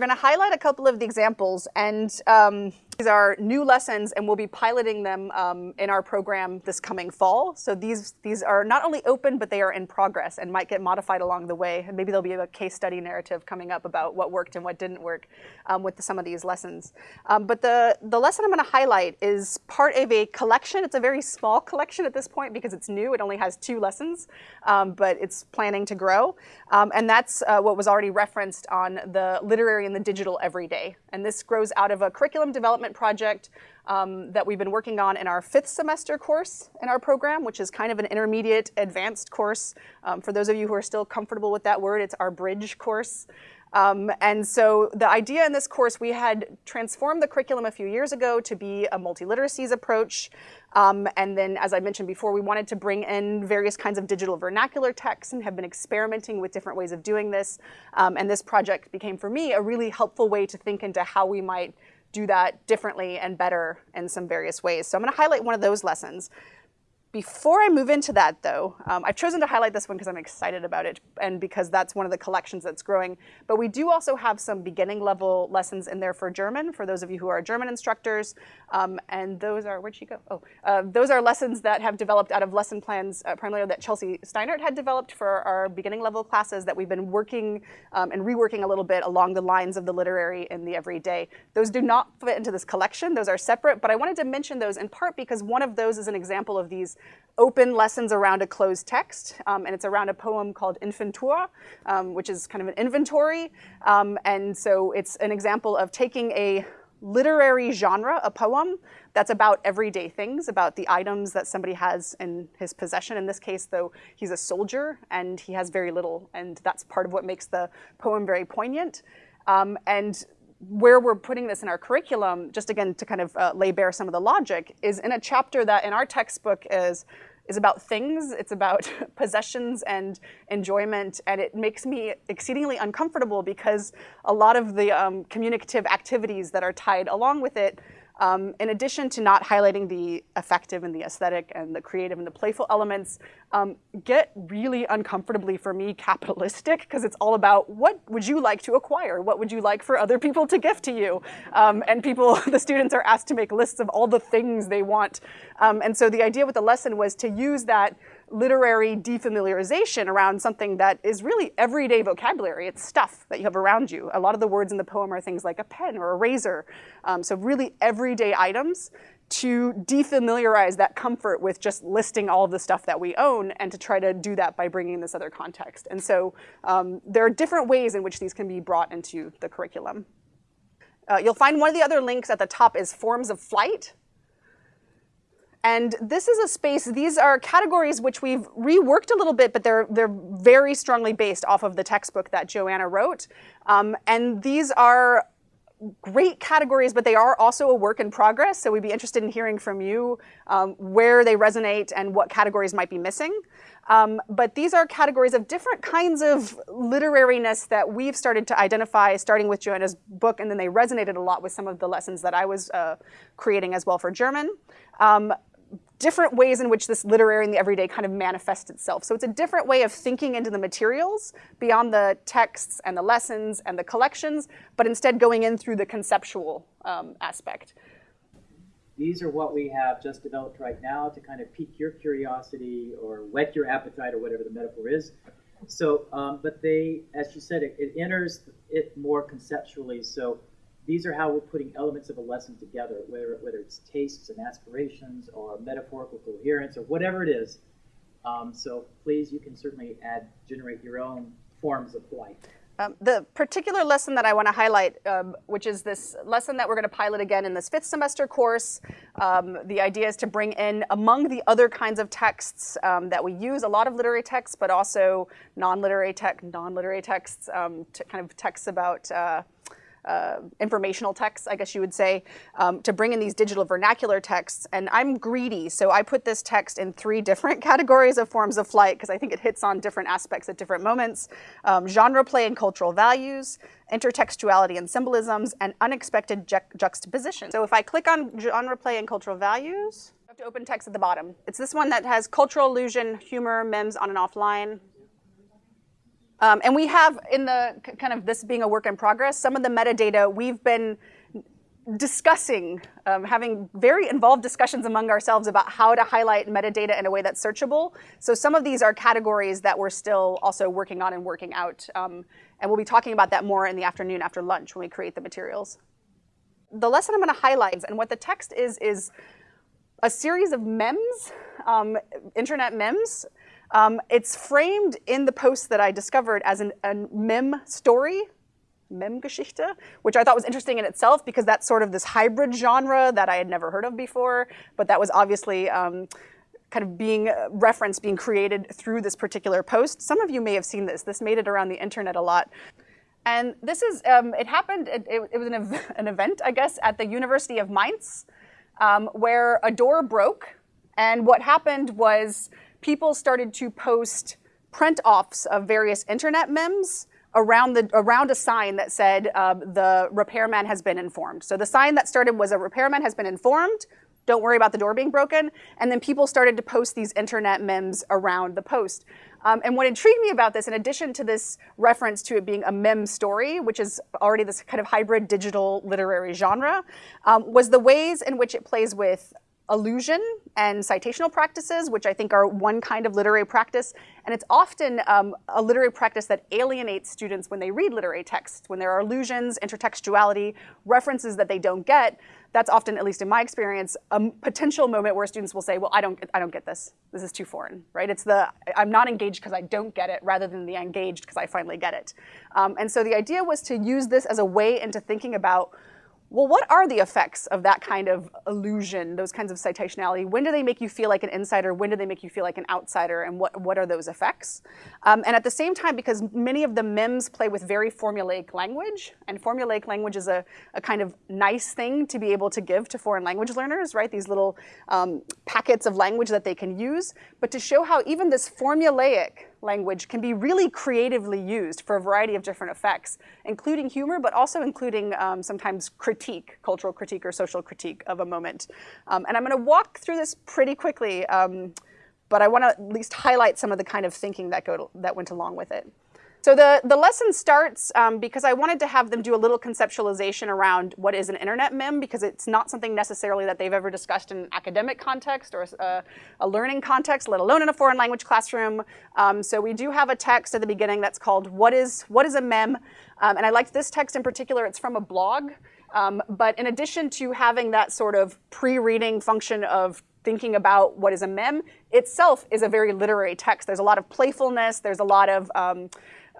We're going to highlight a couple of the examples, and um, these are new lessons, and we'll be piloting them um, in our program this coming fall. So these, these are not only open, but they are in progress and might get modified along the way. And maybe there'll be a case study narrative coming up about what worked and what didn't work um, with the, some of these lessons. Um, but the, the lesson I'm going to highlight is part of a collection. It's a very small collection at this point because it's new. It only has two lessons, um, but it's planning to grow. Um, and that's uh, what was already referenced on the literary and the digital everyday. And this grows out of a curriculum development project um, that we've been working on in our fifth semester course in our program, which is kind of an intermediate advanced course. Um, for those of you who are still comfortable with that word, it's our bridge course. Um, and so the idea in this course, we had transformed the curriculum a few years ago to be a multiliteracies approach. Um, and then, as I mentioned before, we wanted to bring in various kinds of digital vernacular texts and have been experimenting with different ways of doing this. Um, and this project became, for me, a really helpful way to think into how we might do that differently and better in some various ways. So I'm going to highlight one of those lessons. Before I move into that, though, um, I've chosen to highlight this one because I'm excited about it and because that's one of the collections that's growing. But we do also have some beginning level lessons in there for German, for those of you who are German instructors. Um, and those are, where'd she go? Oh, uh, those are lessons that have developed out of lesson plans, uh, primarily that Chelsea Steinert had developed for our beginning level classes that we've been working um, and reworking a little bit along the lines of the literary and the everyday. Those do not fit into this collection. Those are separate, but I wanted to mention those in part because one of those is an example of these open lessons around a closed text, um, and it's around a poem called Inventur, um, which is kind of an inventory. Um, and so it's an example of taking a literary genre, a poem, that's about everyday things, about the items that somebody has in his possession. In this case, though, he's a soldier and he has very little, and that's part of what makes the poem very poignant. Um, and where we're putting this in our curriculum, just again to kind of uh, lay bare some of the logic, is in a chapter that in our textbook is is about things, it's about possessions and enjoyment, and it makes me exceedingly uncomfortable because a lot of the um, communicative activities that are tied along with it um, in addition to not highlighting the effective and the aesthetic and the creative and the playful elements, um, get really uncomfortably for me capitalistic because it's all about what would you like to acquire? What would you like for other people to gift to you? Um, and people, the students are asked to make lists of all the things they want. Um, and so the idea with the lesson was to use that literary defamiliarization around something that is really everyday vocabulary. It's stuff that you have around you. A lot of the words in the poem are things like a pen or a razor. Um, so really everyday items to defamiliarize that comfort with just listing all of the stuff that we own and to try to do that by bringing this other context. And so um, there are different ways in which these can be brought into the curriculum. Uh, you'll find one of the other links at the top is forms of flight. And this is a space, these are categories which we've reworked a little bit, but they're, they're very strongly based off of the textbook that Joanna wrote. Um, and these are great categories, but they are also a work in progress. So we'd be interested in hearing from you um, where they resonate and what categories might be missing. Um, but these are categories of different kinds of literariness that we've started to identify, starting with Joanna's book, and then they resonated a lot with some of the lessons that I was uh, creating as well for German. Um, different ways in which this literary and the everyday kind of manifests itself. So it's a different way of thinking into the materials beyond the texts and the lessons and the collections, but instead going in through the conceptual um, aspect. These are what we have just developed right now to kind of pique your curiosity or whet your appetite or whatever the metaphor is. So, um, but they, as you said, it, it enters it more conceptually. So these are how we're putting elements of a lesson together, whether, whether it's tastes and aspirations or metaphorical coherence or whatever it is. Um, so please, you can certainly add, generate your own forms of flight. Um, the particular lesson that I want to highlight, um, which is this lesson that we're going to pilot again in this fifth semester course, um, the idea is to bring in, among the other kinds of texts um, that we use, a lot of literary texts, but also non-literary, tech, non-literary texts, um, kind of texts about uh, uh, informational texts, I guess you would say, um, to bring in these digital vernacular texts. And I'm greedy, so I put this text in three different categories of forms of flight because I think it hits on different aspects at different moments. Um, genre play and cultural values, intertextuality and symbolisms, and unexpected ju juxtaposition. So if I click on genre play and cultural values, I have to open text at the bottom. It's this one that has cultural allusion, humor, memes on and offline. Um, and we have, in the kind of this being a work in progress, some of the metadata we've been discussing, um, having very involved discussions among ourselves about how to highlight metadata in a way that's searchable. So some of these are categories that we're still also working on and working out. Um, and we'll be talking about that more in the afternoon after lunch when we create the materials. The lesson I'm going to highlight and what the text is, is a series of memes, um, internet memes. Um, it's framed in the post that I discovered as an, a mem story, Mem-Geschichte, which I thought was interesting in itself because that's sort of this hybrid genre that I had never heard of before, but that was obviously um, kind of being uh, referenced, being created through this particular post. Some of you may have seen this. This made it around the internet a lot. And this is, um, it happened, it, it, was an, ev an, event, I guess, at the University of Mainz, um, where a door broke. And what happened was people started to post print-offs of various internet memes around, the, around a sign that said uh, the repairman has been informed. So the sign that started was a repairman has been informed, don't worry about the door being broken. And then people started to post these internet memes around the post. Um, and what intrigued me about this, in addition to this reference to it being a mem story, which is already this kind of hybrid digital literary genre, um, was the ways in which it plays with allusion and citational practices, which I think are one kind of literary practice. And it's often um, a literary practice that alienates students when they read literary texts. When there are allusions, intertextuality, references that they don't get, that's often, at least in my experience, a potential moment where students will say, well, I don't, I don't get this. This is too foreign, right? It's the, I'm not engaged because I don't get it rather than the engaged because I finally get it. Um, and so the idea was to use this as a way into thinking about well, what are the effects of that kind of allusion, those kinds of citationality? When do they make you feel like an insider? When do they make you feel like an outsider? And what, what are those effects? Um, and at the same time, because many of the memes play with very formulaic language, and formulaic language is a, a kind of nice thing to be able to give to foreign language learners, right? These little um, packets of language that they can use. But to show how even this formulaic language can be really creatively used for a variety of different effects, including humor, but also including um, sometimes critique, cultural critique or social critique of a moment. Um, and I'm going to walk through this pretty quickly, um, but I want to at least highlight some of the kind of thinking that, go to, that went along with it. So the, the lesson starts um, because I wanted to have them do a little conceptualization around what is an internet mem because it's not something necessarily that they've ever discussed in an academic context or a, a learning context, let alone in a foreign language classroom. Um, so we do have a text at the beginning that's called What is, what is a mem? Um, and I liked this text in particular. It's from a blog. Um, but in addition to having that sort of pre-reading function of thinking about what is a mem, itself is a very literary text. There's a lot of playfulness. There's a lot of um,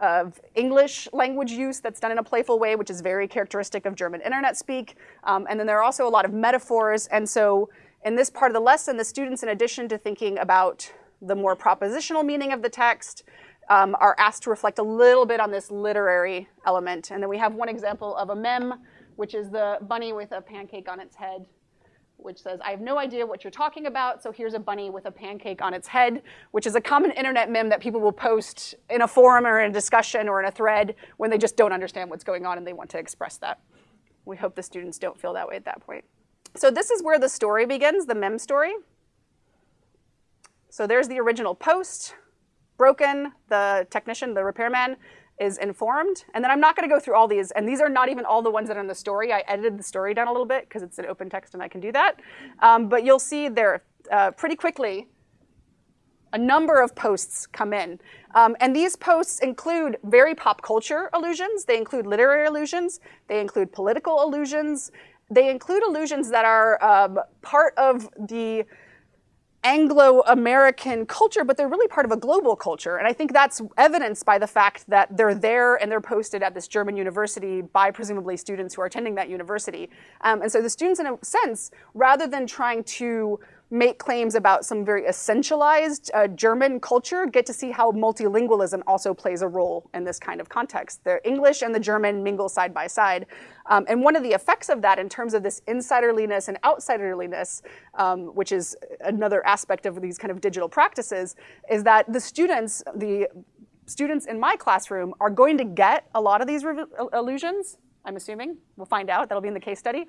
of English language use that's done in a playful way, which is very characteristic of German internet speak. Um, and then there are also a lot of metaphors. And so in this part of the lesson, the students, in addition to thinking about the more propositional meaning of the text, um, are asked to reflect a little bit on this literary element. And then we have one example of a mem, which is the bunny with a pancake on its head which says, I have no idea what you're talking about, so here's a bunny with a pancake on its head, which is a common internet meme that people will post in a forum or in a discussion or in a thread when they just don't understand what's going on and they want to express that. We hope the students don't feel that way at that point. So this is where the story begins, the mem story. So there's the original post, broken, the technician, the repairman, is informed. And then I'm not going to go through all these. And these are not even all the ones that are in the story. I edited the story down a little bit because it's an open text and I can do that. Um, but you'll see there uh, pretty quickly a number of posts come in. Um, and these posts include very pop culture allusions. They include literary allusions. They include political allusions. They include allusions that are um, part of the Anglo-American culture, but they're really part of a global culture. And I think that's evidenced by the fact that they're there and they're posted at this German university by presumably students who are attending that university. Um, and so the students, in a sense, rather than trying to make claims about some very essentialized uh, German culture get to see how multilingualism also plays a role in this kind of context. The English and the German mingle side by side. Um, and one of the effects of that in terms of this insiderliness and outsiderliness, um, which is another aspect of these kind of digital practices, is that the students, the students in my classroom are going to get a lot of these allusions, I'm assuming. We'll find out. That'll be in the case study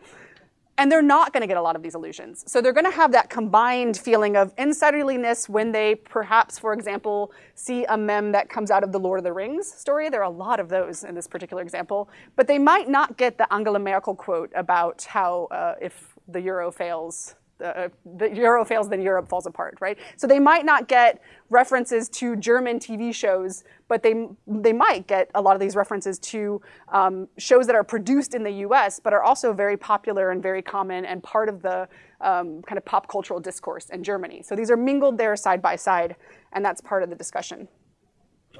and they're not going to get a lot of these allusions. So they're going to have that combined feeling of insiderliness when they perhaps, for example, see a mem that comes out of the Lord of the Rings story. There are a lot of those in this particular example, but they might not get the Angela Merkel quote about how uh, if the euro fails, uh, the euro fails, then Europe falls apart, right? So they might not get references to German TV shows, but they, they might get a lot of these references to um, shows that are produced in the US, but are also very popular and very common and part of the um, kind of pop cultural discourse in Germany. So these are mingled there side by side, and that's part of the discussion.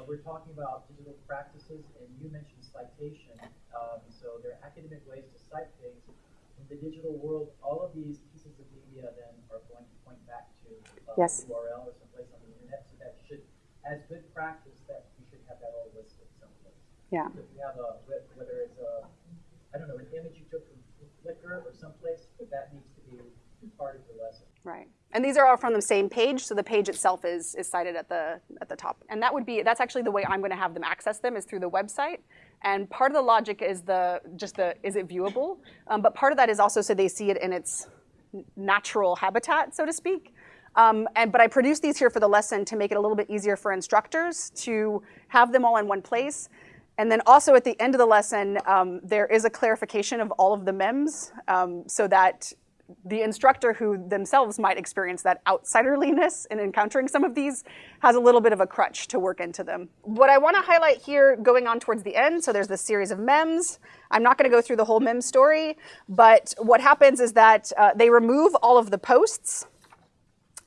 we're talking about digital practices, and you mentioned citation. Um, so there are academic ways to cite things. In the digital world, all of these media then are going to point back to uh, yes. URL or someplace on the internet. So that should, as good practice, that we should have that all listed someplace. Yeah. So if we have a, whether it's a, I don't know, an image you took from Flickr or someplace, that needs to be part of the lesson. Right. And these are all from the same page, so the page itself is, is cited at the, at the top. And that would be, that's actually the way I'm gonna have them access them is through the website. And part of the logic is the, just the, is it viewable? Um, but part of that is also so they see it in its natural habitat, so to speak. Um, and, but I produced these here for the lesson to make it a little bit easier for instructors to have them all in one place. And then also at the end of the lesson, um, there is a clarification of all of the MEMS um, so that the instructor who themselves might experience that outsiderliness in encountering some of these has a little bit of a crutch to work into them. What I want to highlight here going on towards the end, so there's this series of MEMS. I'm not going to go through the whole MEM story, but what happens is that uh, they remove all of the posts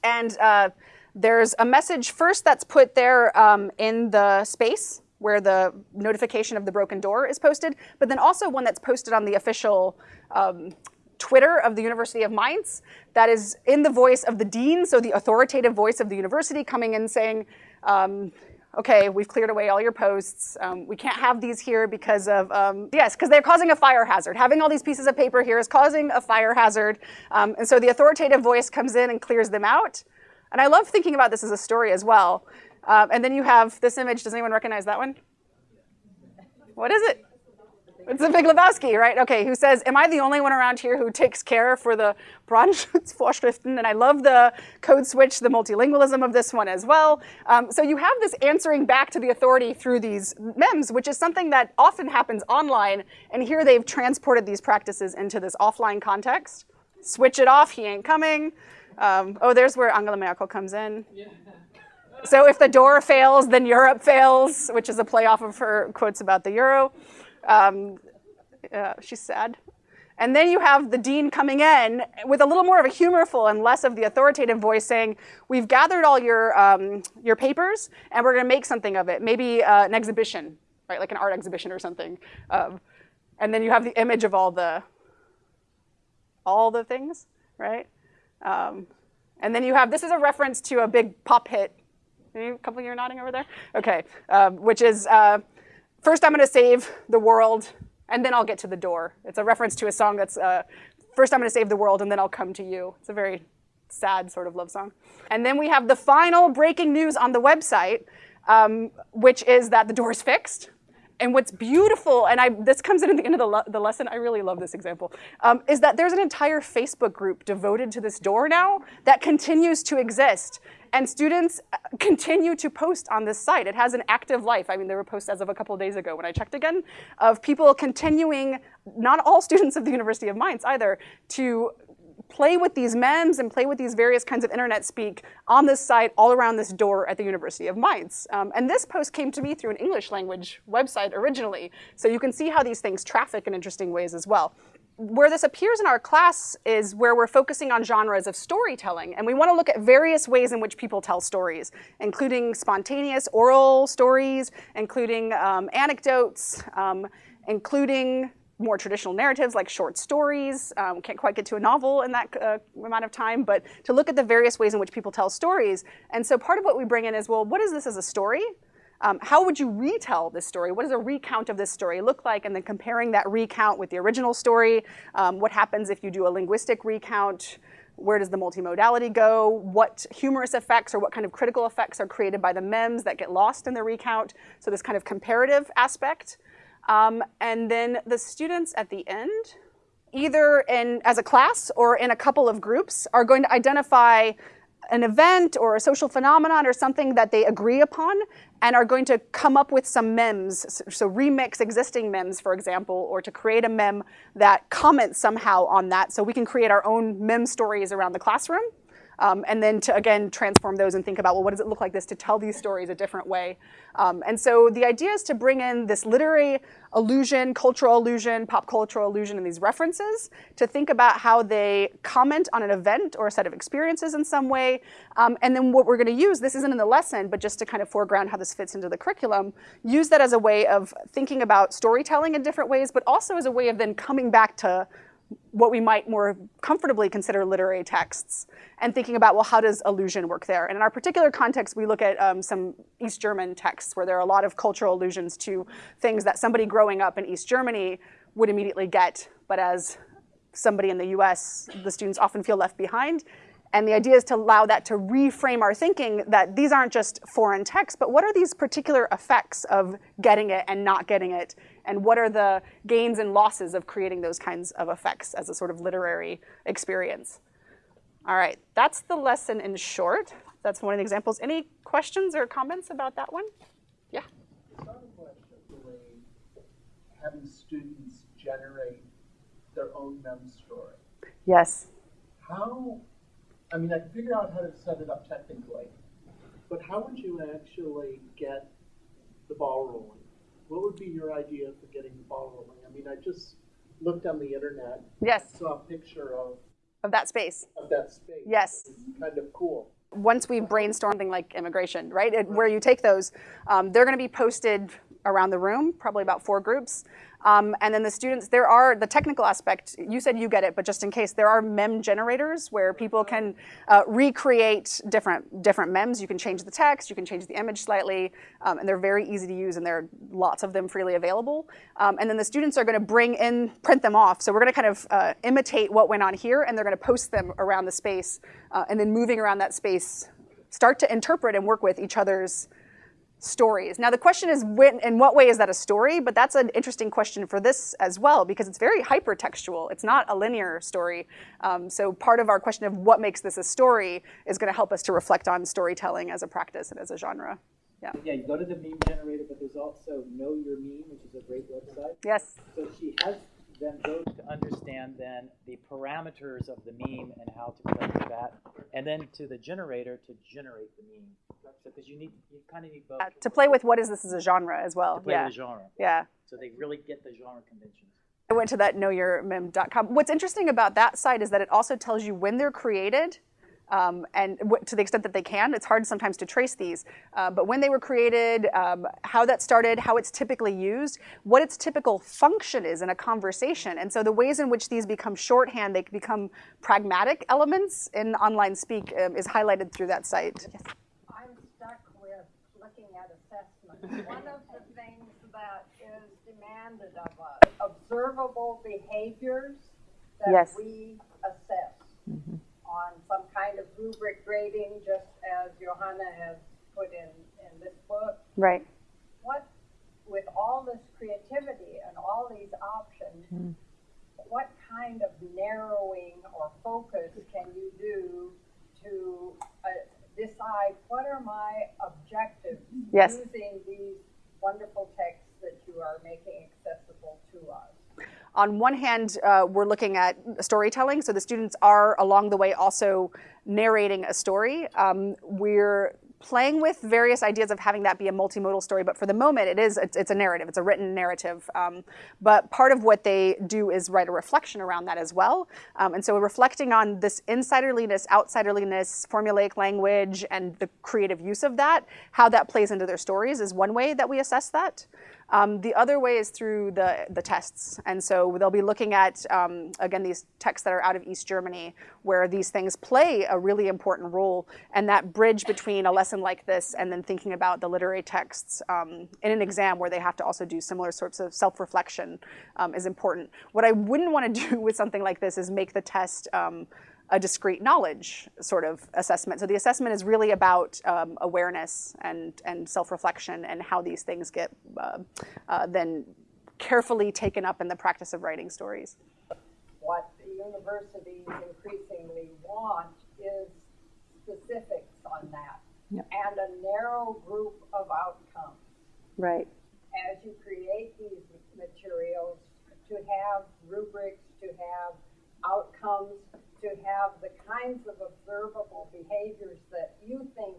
and uh, there's a message first that's put there um, in the space where the notification of the broken door is posted, but then also one that's posted on the official um, Twitter of the University of Mainz that is in the voice of the dean, so the authoritative voice of the university coming in saying, um, okay, we've cleared away all your posts. Um, we can't have these here because of, um, yes, because they're causing a fire hazard. Having all these pieces of paper here is causing a fire hazard. Um, and so the authoritative voice comes in and clears them out. And I love thinking about this as a story as well. Um, and then you have this image. Does anyone recognize that one? What is it? It's the Big Lebowski, right? Okay, who says, am I the only one around here who takes care for the Brandschutzvorschriften? And I love the code switch, the multilingualism of this one as well. Um, so you have this answering back to the authority through these MEMS, which is something that often happens online. And here they've transported these practices into this offline context. Switch it off, he ain't coming. Um, oh, there's where Angela Merkel comes in. Yeah. So if the door fails, then Europe fails, which is a play off of her quotes about the euro. Um, uh, she's sad. And then you have the dean coming in with a little more of a humorful and less of the authoritative voice saying, we've gathered all your, um, your papers and we're gonna make something of it. Maybe uh, an exhibition, right? Like an art exhibition or something. Um, and then you have the image of all the, all the things, right? Um, and then you have, this is a reference to a big pop hit. A couple of you are nodding over there? Okay, um, which is, uh, first I'm going to save the world, and then I'll get to the door. It's a reference to a song that's, uh, first I'm going to save the world, and then I'll come to you. It's a very sad sort of love song. And then we have the final breaking news on the website, um, which is that the door is fixed. And what's beautiful, and I, this comes in at the end of the, the lesson, I really love this example, um, is that there's an entire Facebook group devoted to this door now that continues to exist. And students uh, continue to post on this site. It has an active life. I mean, there were posts as of a couple of days ago when I checked again of people continuing, not all students of the University of Mainz either, to play with these memes and play with these various kinds of internet speak on this site all around this door at the University of Mainz. Um, and this post came to me through an English language website originally. So you can see how these things traffic in interesting ways as well. Where this appears in our class is where we're focusing on genres of storytelling. And we want to look at various ways in which people tell stories, including spontaneous oral stories, including um, anecdotes, um, including more traditional narratives like short stories. Um, can't quite get to a novel in that uh, amount of time, but to look at the various ways in which people tell stories. And so part of what we bring in is, well, what is this as a story? Um, how would you retell this story? What does a recount of this story look like? And then comparing that recount with the original story. Um, what happens if you do a linguistic recount? Where does the multimodality go? What humorous effects or what kind of critical effects are created by the memes that get lost in the recount? So this kind of comparative aspect. Um, and then the students at the end either in as a class or in a couple of groups, are going to identify an event or a social phenomenon or something that they agree upon and are going to come up with some memes, so remix existing memes, for example, or to create a meme that comments somehow on that so we can create our own meme stories around the classroom. Um, and then to again transform those and think about well what does it look like this to tell these stories a different way? Um, and so the idea is to bring in this literary allusion cultural allusion pop cultural allusion and these references to think about how they comment on an event or a set of experiences in some way. Um, and then what we're going to use this isn't in the lesson but just to kind of foreground how this fits into the curriculum use that as a way of thinking about storytelling in different ways but also as a way of then coming back to what we might more comfortably consider literary texts and thinking about, well, how does allusion work there? And in our particular context, we look at um, some East German texts where there are a lot of cultural allusions to things that somebody growing up in East Germany would immediately get, but as somebody in the US, the students often feel left behind. And the idea is to allow that to reframe our thinking that these aren't just foreign texts, but what are these particular effects of getting it and not getting it? And what are the gains and losses of creating those kinds of effects as a sort of literary experience? All right, that's the lesson in short. That's one of the examples. Any questions or comments about that one? Yeah. having students generate their own mem story. Yes. How I mean, I can figure out how to set it up technically, but how would you actually get the ball rolling? What would be your idea for getting the ball rolling? I mean, I just looked on the internet. Yes. Saw a picture of of that space. Of that space. Yes. kind of cool. Once we brainstorm something like immigration, right, it, where you take those, um, they're going to be posted around the room, probably about four groups. Um, and then the students, there are the technical aspect, you said you get it, but just in case, there are mem generators where people can uh, recreate different, different mems. You can change the text, you can change the image slightly, um, and they're very easy to use and there are lots of them freely available. Um, and then the students are gonna bring in, print them off. So we're gonna kind of uh, imitate what went on here and they're gonna post them around the space uh, and then moving around that space, start to interpret and work with each other's stories. Now the question is, when, in what way is that a story? But that's an interesting question for this as well, because it's very hypertextual. It's not a linear story. Um, so part of our question of what makes this a story is going to help us to reflect on storytelling as a practice and as a genre. Yeah. Yeah, you go to the meme generator, but there's also Know Your Meme, which is a great website. Yes. So she has them go to understand then the parameters of the meme and how to with that, and then to the generator to generate the meme because you need you kind of need both. Uh, to play with what is this as a genre as well. To play yeah. the genre. Yeah. So they really get the genre conventions. I went to that knowyourmeme.com. What's interesting about that site is that it also tells you when they're created um, and to the extent that they can. It's hard sometimes to trace these, uh, but when they were created, um, how that started, how it's typically used, what its typical function is in a conversation. And so the ways in which these become shorthand, they become pragmatic elements in online speak um, is highlighted through that site. Yes. I'm stuck with looking at assessment. One of the things that is demanded of us, observable behaviors that yes. we assess. Mm -hmm on some kind of rubric grading, just as Johanna has put in, in this book. Right. What, with all this creativity and all these options, mm. what kind of narrowing or focus can you do to uh, decide what are my objectives yes. using these wonderful texts that you are making accessible to us? on one hand, uh, we're looking at storytelling, so the students are along the way also narrating a story. Um, we're playing with various ideas of having that be a multimodal story, but for the moment it is, it's, a narrative, it's a written narrative. Um, but part of what they do is write a reflection around that as well. Um, and so reflecting on this insiderliness, outsiderliness, formulaic language, and the creative use of that, how that plays into their stories is one way that we assess that. Um, the other way is through the, the tests. And so they'll be looking at, um, again, these texts that are out of East Germany, where these things play a really important role. And that bridge between a lesson like this and then thinking about the literary texts um, in an exam where they have to also do similar sorts of self-reflection um, is important. What I wouldn't want to do with something like this is make the test um, a discrete knowledge sort of assessment. So the assessment is really about um, awareness and, and self-reflection and how these things get uh, uh, then carefully taken up in the practice of writing stories. What the universities increasingly want is specifics on that. Yep. And a narrow group of outcomes. Right. As you create these materials, to have rubrics, to have outcomes, to have the kinds of observable behaviors that you think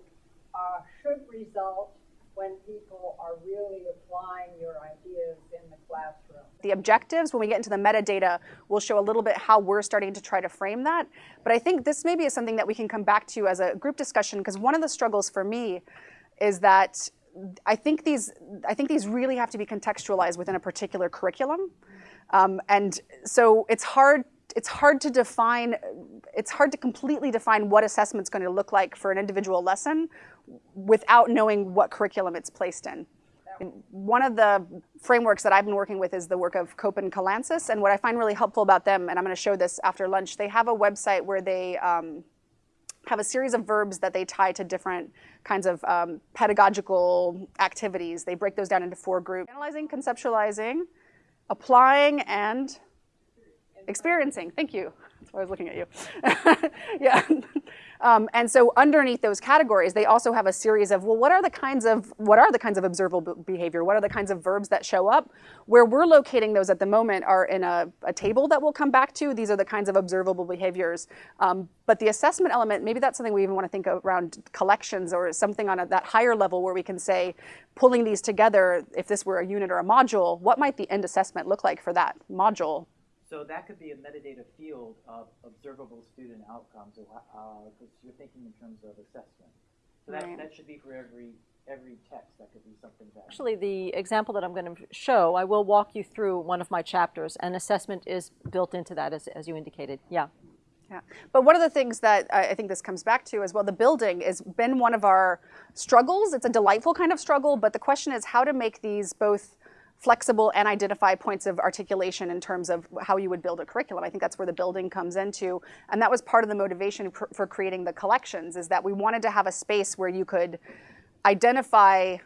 uh, should result when people are really applying your ideas in the classroom. The objectives, when we get into the metadata, will show a little bit how we're starting to try to frame that. But I think this maybe is something that we can come back to as a group discussion, because one of the struggles for me is that I think these, I think these really have to be contextualized within a particular curriculum. Um, and so it's hard it's hard to define, it's hard to completely define what assessment's going to look like for an individual lesson without knowing what curriculum it's placed in. One of the frameworks that I've been working with is the work of Cope and and what I find really helpful about them, and I'm going to show this after lunch, they have a website where they um, have a series of verbs that they tie to different kinds of um, pedagogical activities. They break those down into four groups. Analyzing, conceptualizing, applying, and experiencing. Thank you. That's why I was looking at you. yeah. Um, and so underneath those categories, they also have a series of, well, what are the kinds of, what are the kinds of observable behavior? What are the kinds of verbs that show up? Where we're locating those at the moment are in a, a table that we'll come back to. These are the kinds of observable behaviors. Um, but the assessment element, maybe that's something we even want to think around collections or something on a, that higher level where we can say, pulling these together, if this were a unit or a module, what might the end assessment look like for that module? So that could be a metadata field of observable student outcomes, because uh, you're thinking in terms of assessment. So that, Right. that should be for every every text. That could be something that. Actually, the example that I'm going to show, I will walk you through one of my chapters, and assessment is built into that, as, as you indicated. Yeah. Yeah, but one of the things that I I think this comes back to as well, the building has been one of our struggles. It's a delightful kind of struggle, but the question is how to make these both flexible and identify points of articulation in terms of how you would build a curriculum. I think that's where the building comes into, and that was part of the motivation for, creating the collections is that we wanted to have a space where you could identify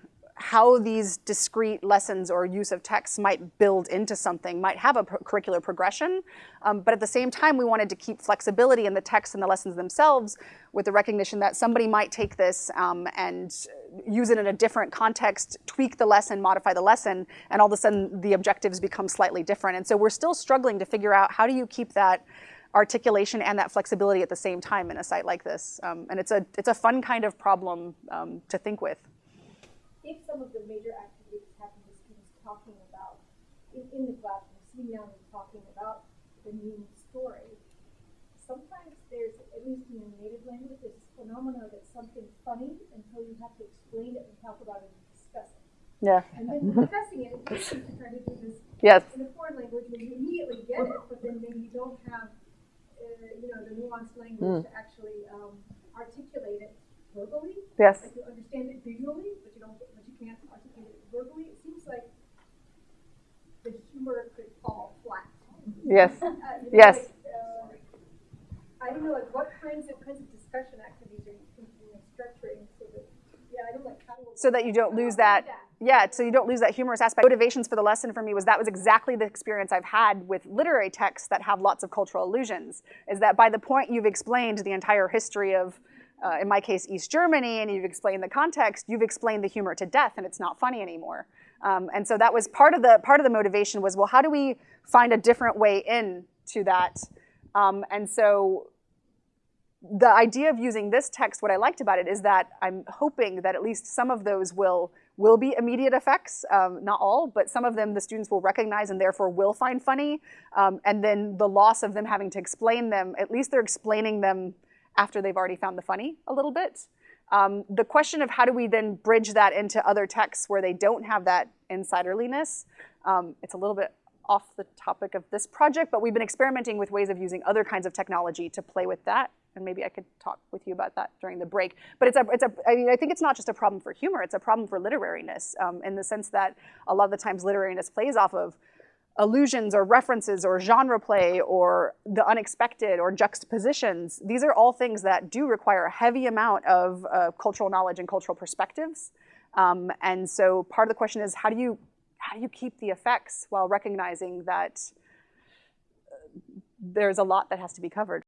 how these discrete lessons or use of text might build into something, might have a curricular progression. Um, but at the same time, we wanted to keep flexibility in the text and the lessons themselves with the recognition that somebody might take this um, and use it in a different context, tweak the lesson, modify the lesson, and all of a sudden the objectives become slightly different. And so we're still struggling to figure out how do you keep that articulation and that flexibility at the same time in a site like this. Um, and it's a, it's a fun kind of problem um, to think with. If some of the major activities happen with students talking about, in, in the classroom, sitting down and talking about the new story, sometimes there's, at least in your native language, there's this phenomena that something's funny until you have to explain it and talk about it and discuss it. Yeah. And then discussing it, you try to do this Yes. in a foreign language where you immediately get it, but then maybe you don't have, uh, you know, the nuanced language to actually um, articulate it verbally. Yes. Like you understand it visually, but you don't, but you can't articulate it verbally. It seems like the humor could fall flat. Yes. Uh, Yes. like, uh, I don't know, like what kinds of kinds of discussion activities are you thinking of structuring so that, yeah, I don't like how. so that you don't lose that yeah so you don't lose that humorous aspect motivations for the lesson for me was that was exactly the experience i've had with literary texts that have lots of cultural allusions is that by the point you've explained the entire history of uh, in my case east germany and you've explained the context you've explained the humor to death and it's not funny anymore um, and so that was part of the part of the motivation was well how do we find a different way in to that um, and so the idea of using this text, what I liked about it is that I'm hoping that at least some of those will will be immediate effects, um, not all, but some of them the students will recognize and therefore will find funny. Um, and then the loss of them having to explain them, at least they're explaining them after they've already found the funny a little bit. Um, the question of how do we then bridge that into other texts where they don't have that insiderliness, um, it's a little bit off the topic of this project, but we've been experimenting with ways of using other kinds of technology to play with that. And maybe I could talk with you about that during the break. But it's a, it's a, I mean, I think it's not just a problem for humor, it's a problem for literariness um, in the sense that a lot of the times literariness plays off of allusions or references or genre play or the unexpected or juxtapositions. These are all things that do require a heavy amount of uh, cultural knowledge and cultural perspectives. Um, and so part of the question is how do you how do you keep the effects while recognizing that uh, there's a lot that has to be covered